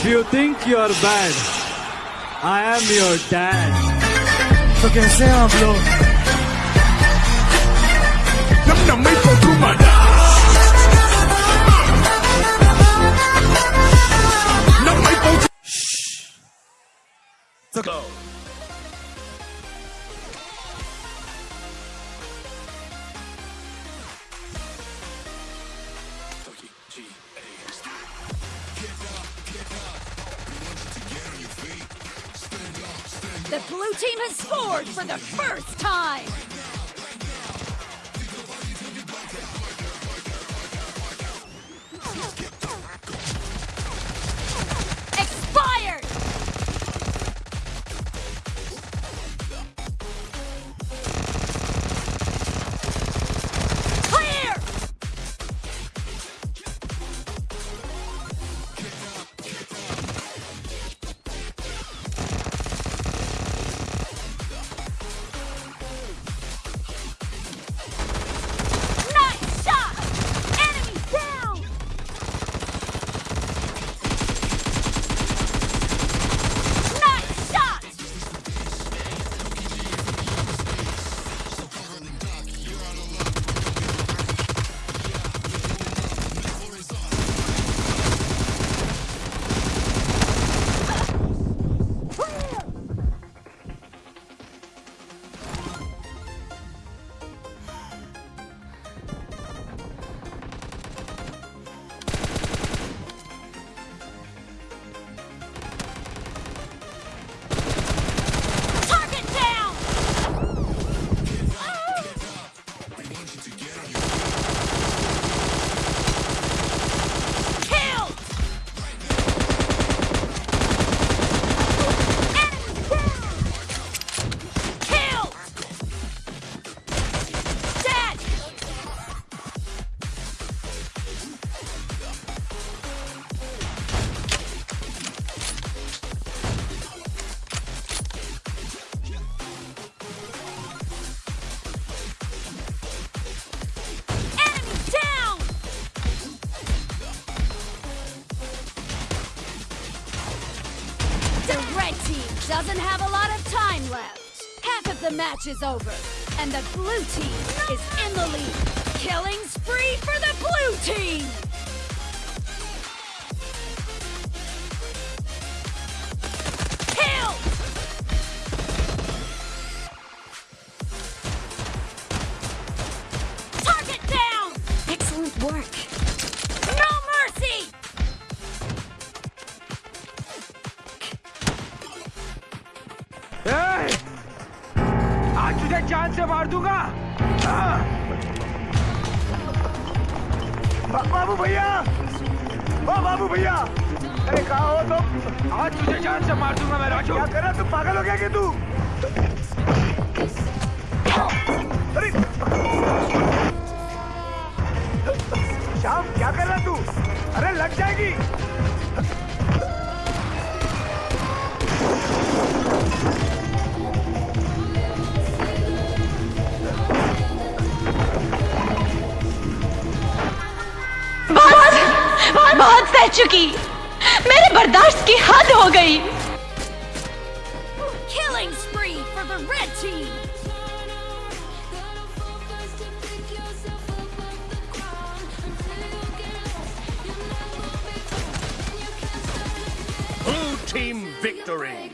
If you think you're bad, I am your dad. तो कैसे हैं आप लोग Nam nam may pagkumada Nam may pag तो The blue team has scored for the first time! Doesn't have a lot of time left. Half of the match is over, and the blue team is in the lead. Killing spree for the blue team! आज तुझे जान से मार दूँगा। हाँ। बाबू भैया। ओ, बाबू भैया। अरे, कहा हो तुम? आज तुझे जान से मार दूँगा मैं, राजू। क्या कर रहा तू पागल हो गया क्या तू? बहुत बहुत बहुत सह चुकी मेरे बर्दाश्त की हद हो गई Killing spree for the red team! Blue team victory